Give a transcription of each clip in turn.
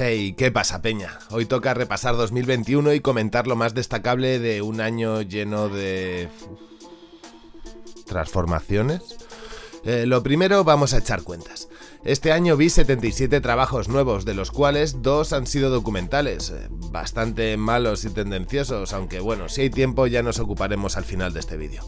Hey, ¿qué pasa, Peña? Hoy toca repasar 2021 y comentar lo más destacable de un año lleno de... transformaciones. Eh, lo primero, vamos a echar cuentas. Este año vi 77 trabajos nuevos, de los cuales dos han sido documentales, eh, bastante malos y tendenciosos, aunque bueno, si hay tiempo ya nos ocuparemos al final de este vídeo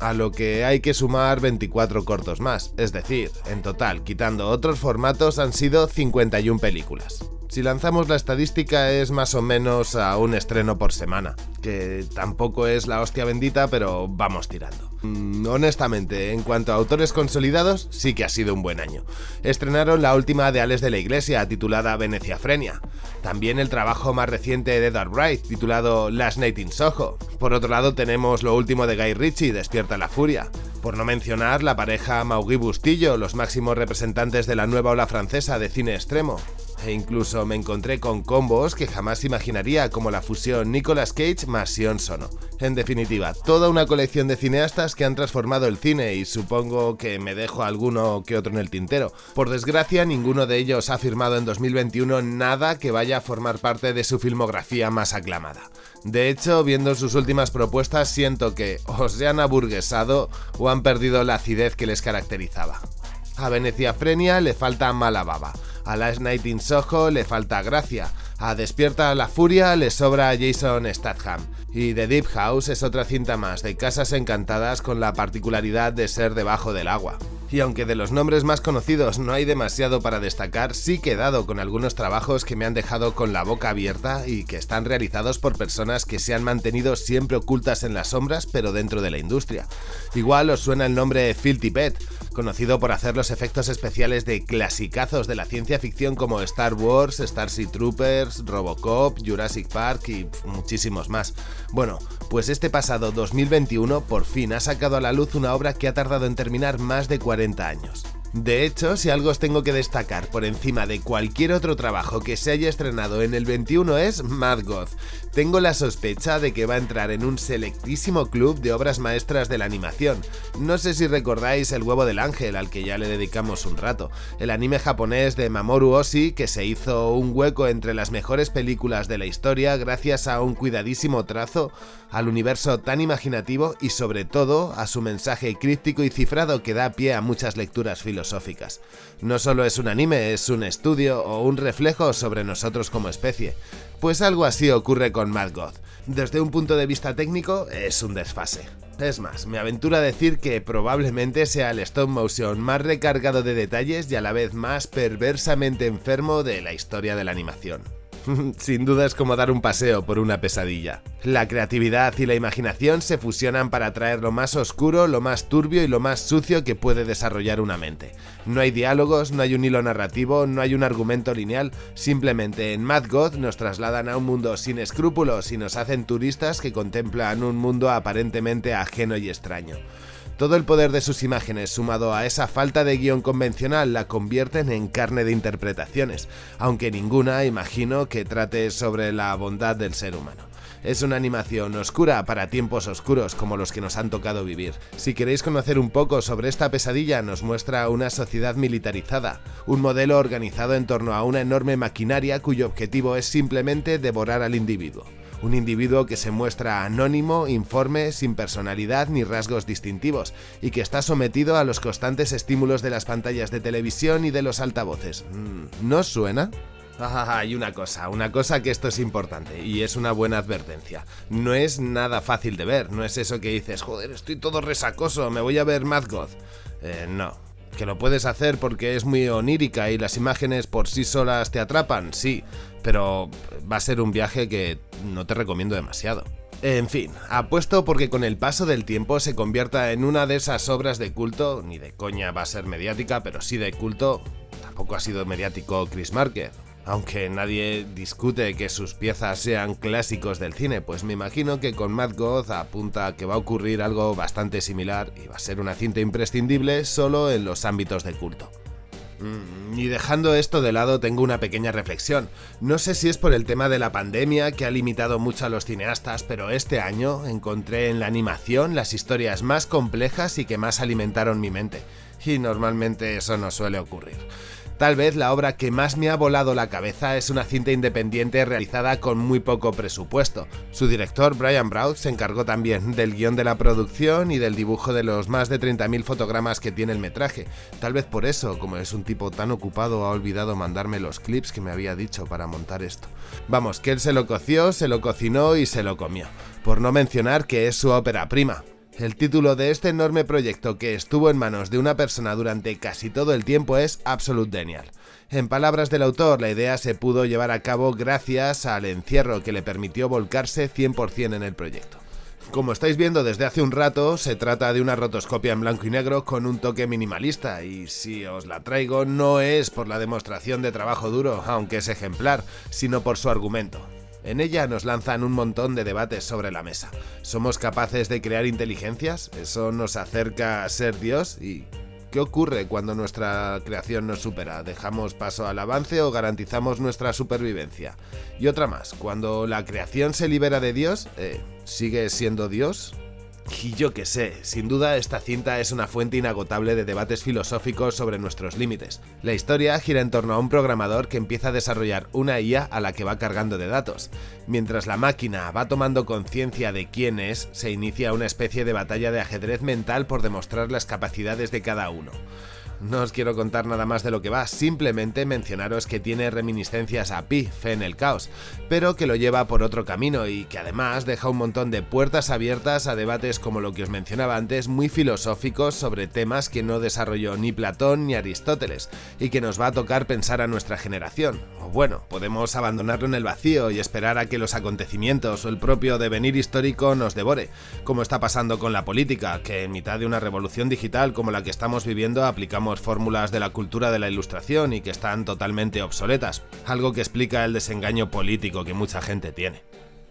a lo que hay que sumar 24 cortos más, es decir, en total, quitando otros formatos, han sido 51 películas. Si lanzamos la estadística es más o menos a un estreno por semana, que tampoco es la hostia bendita, pero vamos tirando. Mm, honestamente, en cuanto a autores consolidados, sí que ha sido un buen año. Estrenaron la última de Ales de la Iglesia, titulada Veneciafrenia. También el trabajo más reciente de Edward Wright, titulado Last Night in Soho. Por otro lado tenemos lo último de Guy Ritchie, Despierta la Furia. Por no mencionar la pareja Maugui Bustillo, los máximos representantes de la nueva ola francesa de cine extremo e incluso me encontré con combos que jamás imaginaría como la fusión Nicolas Cage más Sion Sono. En definitiva, toda una colección de cineastas que han transformado el cine y supongo que me dejo alguno que otro en el tintero. Por desgracia, ninguno de ellos ha firmado en 2021 nada que vaya a formar parte de su filmografía más aclamada. De hecho, viendo sus últimas propuestas siento que o se han aburguesado o han perdido la acidez que les caracterizaba. A Venecia Frenia le falta mala baba. A Last Night in Soho le falta gracia. A Despierta la Furia le sobra Jason Statham. Y The Deep House es otra cinta más de casas encantadas con la particularidad de ser debajo del agua. Y aunque de los nombres más conocidos no hay demasiado para destacar, sí que he dado con algunos trabajos que me han dejado con la boca abierta y que están realizados por personas que se han mantenido siempre ocultas en las sombras pero dentro de la industria. Igual os suena el nombre Phil Tippett, conocido por hacer los efectos especiales de clasicazos de la ciencia ficción como Star Wars, Starship Troopers, Robocop, Jurassic Park y muchísimos más. Bueno, pues este pasado 2021 por fin ha sacado a la luz una obra que ha tardado en terminar más de 40 años. De hecho, si algo os tengo que destacar por encima de cualquier otro trabajo que se haya estrenado en el 21 es Mad God. Tengo la sospecha de que va a entrar en un selectísimo club de obras maestras de la animación. No sé si recordáis El huevo del ángel, al que ya le dedicamos un rato, el anime japonés de Mamoru Oshii que se hizo un hueco entre las mejores películas de la historia gracias a un cuidadísimo trazo, al universo tan imaginativo y sobre todo a su mensaje críptico y cifrado que da pie a muchas lecturas filosóficas no solo es un anime, es un estudio o un reflejo sobre nosotros como especie. Pues algo así ocurre con Mad God. Desde un punto de vista técnico, es un desfase. Es más, me aventuro a decir que probablemente sea el stop motion más recargado de detalles y a la vez más perversamente enfermo de la historia de la animación. Sin duda es como dar un paseo por una pesadilla. La creatividad y la imaginación se fusionan para traer lo más oscuro, lo más turbio y lo más sucio que puede desarrollar una mente. No hay diálogos, no hay un hilo narrativo, no hay un argumento lineal, simplemente en Mad God nos trasladan a un mundo sin escrúpulos y nos hacen turistas que contemplan un mundo aparentemente ajeno y extraño. Todo el poder de sus imágenes sumado a esa falta de guion convencional la convierten en carne de interpretaciones, aunque ninguna imagino que trate sobre la bondad del ser humano. Es una animación oscura para tiempos oscuros como los que nos han tocado vivir. Si queréis conocer un poco sobre esta pesadilla nos muestra una sociedad militarizada, un modelo organizado en torno a una enorme maquinaria cuyo objetivo es simplemente devorar al individuo un individuo que se muestra anónimo, informe, sin personalidad ni rasgos distintivos, y que está sometido a los constantes estímulos de las pantallas de televisión y de los altavoces. Mm, ¿No suena? Ah, y una cosa, una cosa que esto es importante y es una buena advertencia. No es nada fácil de ver, no es eso que dices, joder, estoy todo resacoso, me voy a ver Mad God. Eh, no, que lo puedes hacer porque es muy onírica y las imágenes por sí solas te atrapan, sí, pero va a ser un viaje que no te recomiendo demasiado. En fin, apuesto porque con el paso del tiempo se convierta en una de esas obras de culto, ni de coña va a ser mediática, pero sí de culto, tampoco ha sido mediático Chris Marker, aunque nadie discute que sus piezas sean clásicos del cine, pues me imagino que con Mad God apunta a que va a ocurrir algo bastante similar y va a ser una cinta imprescindible solo en los ámbitos de culto. Mm, y dejando esto de lado tengo una pequeña reflexión. No sé si es por el tema de la pandemia que ha limitado mucho a los cineastas, pero este año encontré en la animación las historias más complejas y que más alimentaron mi mente. Y normalmente eso no suele ocurrir. Tal vez la obra que más me ha volado la cabeza es una cinta independiente realizada con muy poco presupuesto. Su director, Brian Brown, se encargó también del guion de la producción y del dibujo de los más de 30.000 fotogramas que tiene el metraje. Tal vez por eso, como es un tipo tan ocupado, ha olvidado mandarme los clips que me había dicho para montar esto. Vamos, que él se lo coció, se lo cocinó y se lo comió. Por no mencionar que es su ópera prima. El título de este enorme proyecto que estuvo en manos de una persona durante casi todo el tiempo es Absolute Denial. En palabras del autor, la idea se pudo llevar a cabo gracias al encierro que le permitió volcarse 100% en el proyecto. Como estáis viendo desde hace un rato, se trata de una rotoscopia en blanco y negro con un toque minimalista y si os la traigo no es por la demostración de trabajo duro, aunque es ejemplar, sino por su argumento. En ella nos lanzan un montón de debates sobre la mesa. ¿Somos capaces de crear inteligencias? ¿Eso nos acerca a ser Dios? ¿Y qué ocurre cuando nuestra creación nos supera? ¿Dejamos paso al avance o garantizamos nuestra supervivencia? Y otra más, cuando la creación se libera de Dios, eh, ¿sigue siendo Dios? Y yo qué sé, sin duda esta cinta es una fuente inagotable de debates filosóficos sobre nuestros límites. La historia gira en torno a un programador que empieza a desarrollar una IA a la que va cargando de datos. Mientras la máquina va tomando conciencia de quién es, se inicia una especie de batalla de ajedrez mental por demostrar las capacidades de cada uno. No os quiero contar nada más de lo que va, simplemente mencionaros que tiene reminiscencias a Pi, Fe en el Caos, pero que lo lleva por otro camino y que además deja un montón de puertas abiertas a debates como lo que os mencionaba antes, muy filosóficos sobre temas que no desarrolló ni Platón ni Aristóteles, y que nos va a tocar pensar a nuestra generación. O bueno, podemos abandonarlo en el vacío y esperar a que los acontecimientos o el propio devenir histórico nos devore, como está pasando con la política, que en mitad de una revolución digital como la que estamos viviendo aplicamos fórmulas de la cultura de la ilustración y que están totalmente obsoletas, algo que explica el desengaño político que mucha gente tiene.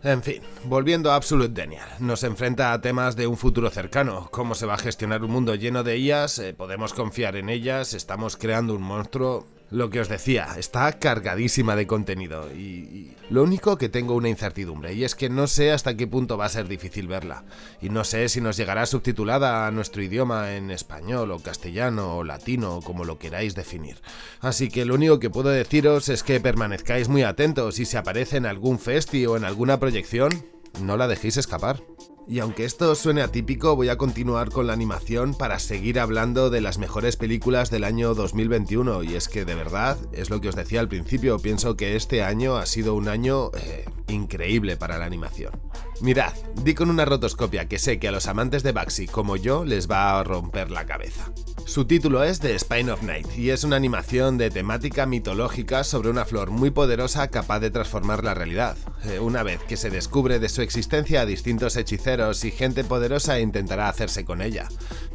En fin, volviendo a Absolute Denial, nos enfrenta a temas de un futuro cercano, cómo se va a gestionar un mundo lleno de ellas, eh, podemos confiar en ellas, estamos creando un monstruo, lo que os decía, está cargadísima de contenido y, lo único que tengo una incertidumbre y es que no sé hasta qué punto va a ser difícil verla y no sé si nos llegará subtitulada a nuestro idioma en español o castellano o latino o como lo queráis definir. Así que lo único que puedo deciros es que permanezcáis muy atentos y si aparece en algún festi o en alguna proyección, no la dejéis escapar. Y aunque esto suene atípico, voy a continuar con la animación para seguir hablando de las mejores películas del año 2021 y es que de verdad, es lo que os decía al principio, pienso que este año ha sido un año eh, increíble para la animación. Mirad, di con una rotoscopia que sé que a los amantes de Baxi como yo les va a romper la cabeza. Su título es The Spine of Night y es una animación de temática mitológica sobre una flor muy poderosa capaz de transformar la realidad. Eh, una vez que se descubre de su existencia a distintos hechiceros y gente poderosa intentará hacerse con ella.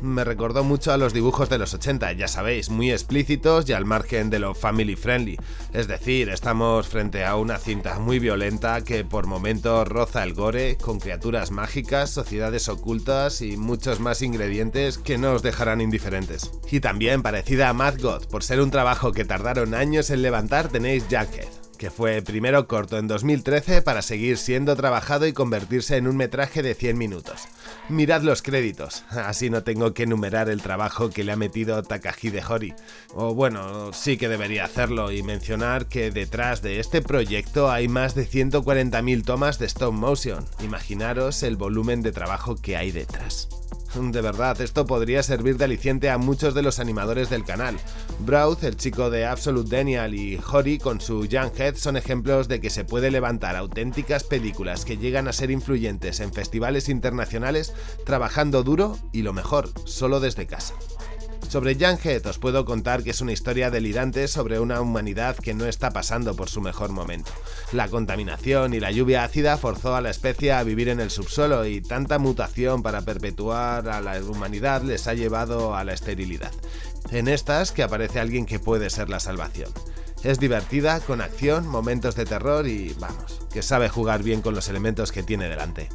Me recordó mucho a los dibujos de los 80, ya sabéis, muy explícitos y al margen de lo family friendly. Es decir, estamos frente a una cinta muy violenta que por momentos roza el gore, con criaturas mágicas, sociedades ocultas y muchos más ingredientes que no os dejarán indiferentes. Y también parecida a Mad God, por ser un trabajo que tardaron años en levantar tenéis Junkhead, que fue primero corto en 2013 para seguir siendo trabajado y convertirse en un metraje de 100 minutos. Mirad los créditos, así no tengo que enumerar el trabajo que le ha metido Takahide Hori. O bueno, sí que debería hacerlo y mencionar que detrás de este proyecto hay más de 140.000 tomas de stop motion. Imaginaros el volumen de trabajo que hay detrás. De verdad, esto podría servir de aliciente a muchos de los animadores del canal. Brown, el chico de Absolute Daniel y Hori con su Young Head son ejemplos de que se puede levantar auténticas películas que llegan a ser influyentes en festivales internacionales trabajando duro y lo mejor, solo desde casa. Sobre Head os puedo contar que es una historia delirante sobre una humanidad que no está pasando por su mejor momento. La contaminación y la lluvia ácida forzó a la especie a vivir en el subsuelo y tanta mutación para perpetuar a la humanidad les ha llevado a la esterilidad. En estas que aparece alguien que puede ser la salvación. Es divertida, con acción, momentos de terror y, vamos, que sabe jugar bien con los elementos que tiene delante.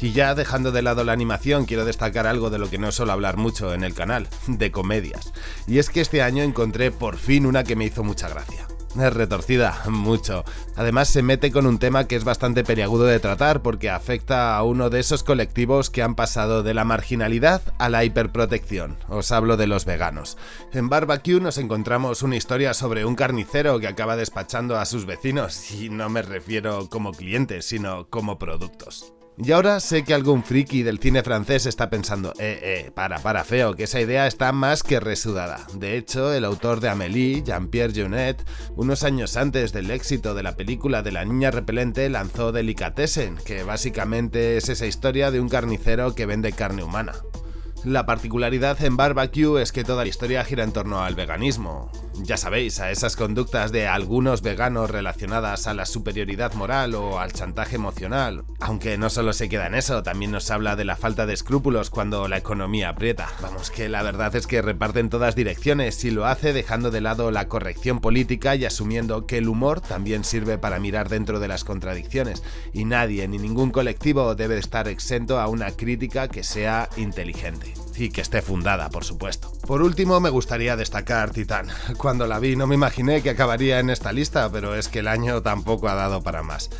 Y ya dejando de lado la animación, quiero destacar algo de lo que no suelo hablar mucho en el canal, de comedias. Y es que este año encontré por fin una que me hizo mucha gracia. es retorcida, mucho. Además se mete con un tema que es bastante periagudo de tratar porque afecta a uno de esos colectivos que han pasado de la marginalidad a la hiperprotección. Os hablo de los veganos. En Barbecue nos encontramos una historia sobre un carnicero que acaba despachando a sus vecinos y no me refiero como clientes, sino como productos. Y ahora sé que algún friki del cine francés está pensando, eh, eh, para, para, feo, que esa idea está más que resudada. De hecho, el autor de Amélie, Jean-Pierre Jeunet, unos años antes del éxito de la película de la niña repelente, lanzó Delicatessen, que básicamente es esa historia de un carnicero que vende carne humana. La particularidad en Barbecue es que toda la historia gira en torno al veganismo. Ya sabéis, a esas conductas de algunos veganos relacionadas a la superioridad moral o al chantaje emocional. Aunque no solo se queda en eso, también nos habla de la falta de escrúpulos cuando la economía aprieta. Vamos, que la verdad es que reparten todas direcciones y lo hace dejando de lado la corrección política y asumiendo que el humor también sirve para mirar dentro de las contradicciones. Y nadie ni ningún colectivo debe estar exento a una crítica que sea inteligente y que esté fundada, por supuesto. Por último, me gustaría destacar Titán. Cuando la vi no me imaginé que acabaría en esta lista, pero es que el año tampoco ha dado para más.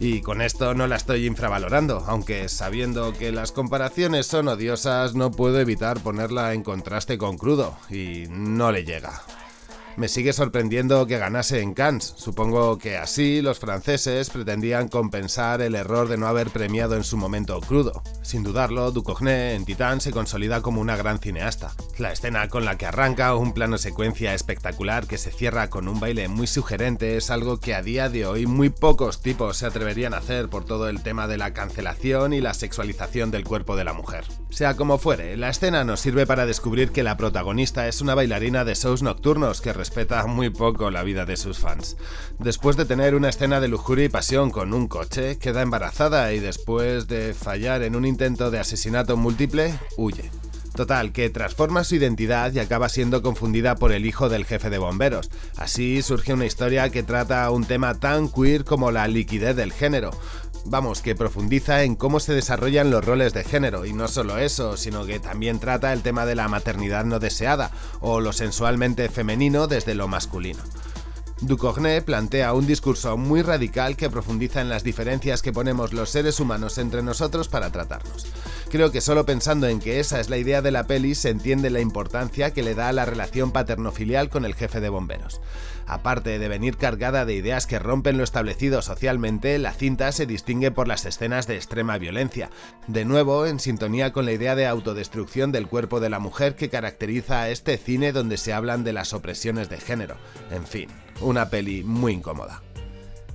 Y con esto no la estoy infravalorando, aunque sabiendo que las comparaciones son odiosas no puedo evitar ponerla en contraste con Crudo, y no le llega. Me sigue sorprendiendo que ganase en Cannes. Supongo que así los franceses pretendían compensar el error de no haber premiado en su momento crudo. Sin dudarlo, Ducogné en Titán se consolida como una gran cineasta. La escena con la que arranca un plano secuencia espectacular que se cierra con un baile muy sugerente es algo que a día de hoy muy pocos tipos se atreverían a hacer por todo el tema de la cancelación y la sexualización del cuerpo de la mujer. Sea como fuere, la escena nos sirve para descubrir que la protagonista es una bailarina de shows nocturnos que respeta muy poco la vida de sus fans. Después de tener una escena de lujuria y pasión con un coche, queda embarazada y después de fallar en un intento de asesinato múltiple, huye. Total, que transforma su identidad y acaba siendo confundida por el hijo del jefe de bomberos. Así surge una historia que trata un tema tan queer como la liquidez del género. Vamos, que profundiza en cómo se desarrollan los roles de género, y no solo eso, sino que también trata el tema de la maternidad no deseada, o lo sensualmente femenino desde lo masculino. Ducogné plantea un discurso muy radical que profundiza en las diferencias que ponemos los seres humanos entre nosotros para tratarnos. Creo que solo pensando en que esa es la idea de la peli se entiende la importancia que le da a la relación paterno-filial con el jefe de bomberos. Aparte de venir cargada de ideas que rompen lo establecido socialmente, la cinta se distingue por las escenas de extrema violencia, de nuevo en sintonía con la idea de autodestrucción del cuerpo de la mujer que caracteriza a este cine donde se hablan de las opresiones de género. En fin, una peli muy incómoda.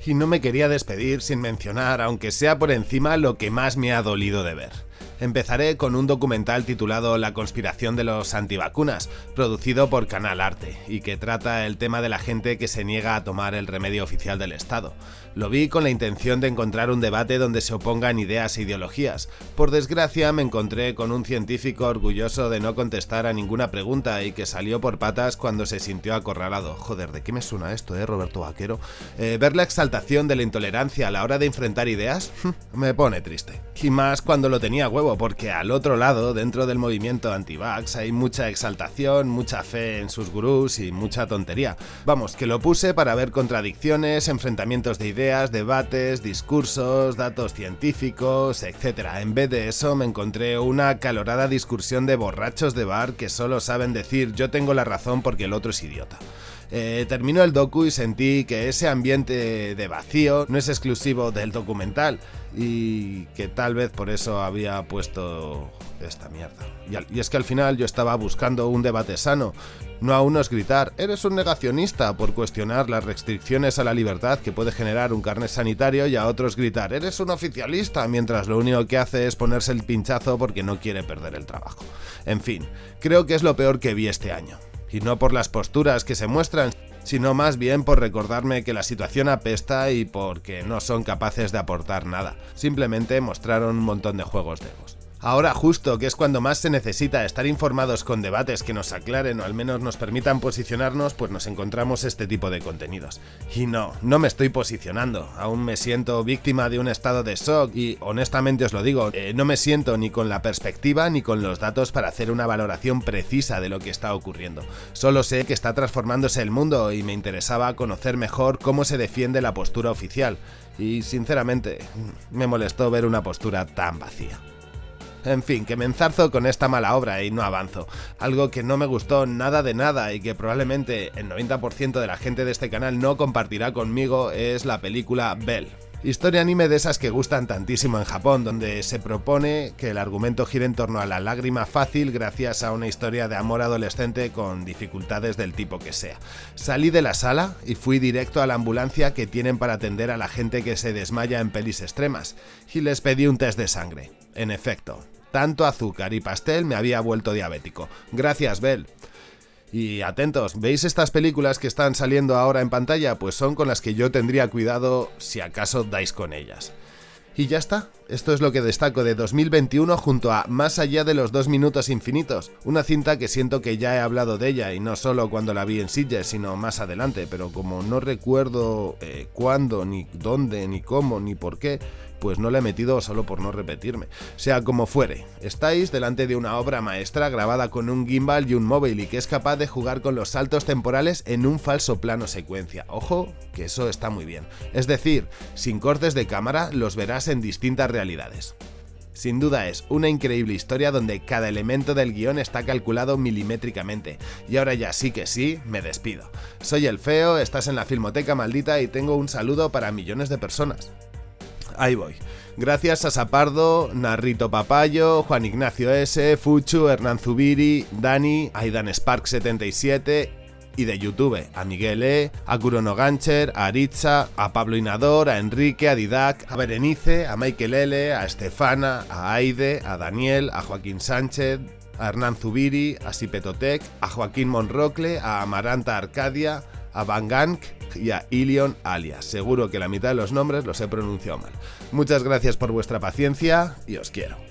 Y no me quería despedir sin mencionar, aunque sea por encima, lo que más me ha dolido de ver. Empezaré con un documental titulado La conspiración de los antivacunas, producido por Canal Arte, y que trata el tema de la gente que se niega a tomar el remedio oficial del Estado. Lo vi con la intención de encontrar un debate donde se opongan ideas e ideologías. Por desgracia me encontré con un científico orgulloso de no contestar a ninguna pregunta y que salió por patas cuando se sintió acorralado. Joder, ¿de qué me suena esto, eh, Roberto Vaquero? Eh, ver la exaltación de la intolerancia a la hora de enfrentar ideas me pone triste. Y más cuando lo tenía huevo porque al otro lado, dentro del movimiento anti-vax, hay mucha exaltación, mucha fe en sus gurús y mucha tontería. Vamos, que lo puse para ver contradicciones, enfrentamientos de ideas, debates, discursos, datos científicos, etc. En vez de eso me encontré una calorada discusión de borrachos de bar que solo saben decir yo tengo la razón porque el otro es idiota. Eh, terminó el docu y sentí que ese ambiente de vacío no es exclusivo del documental y que tal vez por eso había puesto esta mierda. Y, es que al final yo estaba buscando un debate sano, no a unos gritar, eres un negacionista por cuestionar las restricciones a la libertad que puede generar un carnet sanitario y a otros gritar, eres un oficialista, mientras lo único que hace es ponerse el pinchazo porque no quiere perder el trabajo. En fin, creo que es lo peor que vi este año y no por las posturas que se muestran, sino más bien por recordarme que la situación apesta y porque no son capaces de aportar nada. Simplemente mostraron un montón de juegos de egos. Ahora justo, que es cuando más se necesita estar informados con debates que nos aclaren o al menos nos permitan posicionarnos, pues nos encontramos este tipo de contenidos. Y no, no me estoy posicionando, aún me siento víctima de un estado de shock y honestamente os lo digo, eh, no me siento ni con la perspectiva ni con los datos para hacer una valoración precisa de lo que está ocurriendo. Solo sé que está transformándose el mundo y me interesaba conocer mejor cómo se defiende la postura oficial. Y sinceramente, me molestó ver una postura tan vacía. En fin, que me enzarzo con esta mala obra y no avanzo. Algo que no me gustó nada de nada y que probablemente el 90% de la gente de este canal no compartirá conmigo es la película Bell. Historia anime de esas que gustan tantísimo en Japón, donde se propone que el argumento gire en torno a la lágrima fácil gracias a una historia de amor adolescente con dificultades del tipo que sea. Salí de la sala y fui directo a la ambulancia que tienen para atender a la gente que se desmaya en pelis extremas, y les pedí un test de sangre. En efecto, tanto azúcar y pastel me había vuelto diabético. Gracias, Bell. Y atentos, ¿veis estas películas que están saliendo ahora en pantalla? Pues son con las que yo tendría cuidado si acaso dais con ellas. Y ya está, esto es lo que destaco de 2021 junto a Más allá de los dos minutos infinitos, una cinta que siento que ya he hablado de ella y no solo cuando la vi en Sitges, sino más adelante, pero como no recuerdo eh, cuándo, ni dónde, ni cómo, ni por qué, pues no la he metido solo por no repetirme. Sea como fuere, estáis delante de una obra maestra grabada con un gimbal y un móvil y que es capaz de jugar con los saltos temporales en un falso plano secuencia. Ojo, que eso está muy bien. Es decir, sin cortes de cámara los verás en distintas realidades. Sin duda es una increíble historia donde cada elemento del guion está calculado milimétricamente. Y ahora ya sí que sí, me despido. Soy el feo, estás en la Filmoteca Maldita y tengo un saludo para millones de personas ahí voy. Gracias a Sapardo, Narrito Papayo, Juan Ignacio S, Fuchu, Hernán Zubiri, Dani, Aidan Spark 77 y de YouTube a Miguel E, a Kurono Gancher, a Aritza, a Pablo Inador, a Enrique, a Didac, a Berenice, a Michael L, a Estefana, a Aide, a Daniel, a Joaquín Sánchez, a Hernán Zubiri, a Sipetotec, a Joaquín Monrocle, a Amaranta Arcadia, a Van Gank y a Ilion Alias. Seguro que la mitad de los nombres los he pronunciado mal. Muchas gracias por vuestra paciencia y os quiero.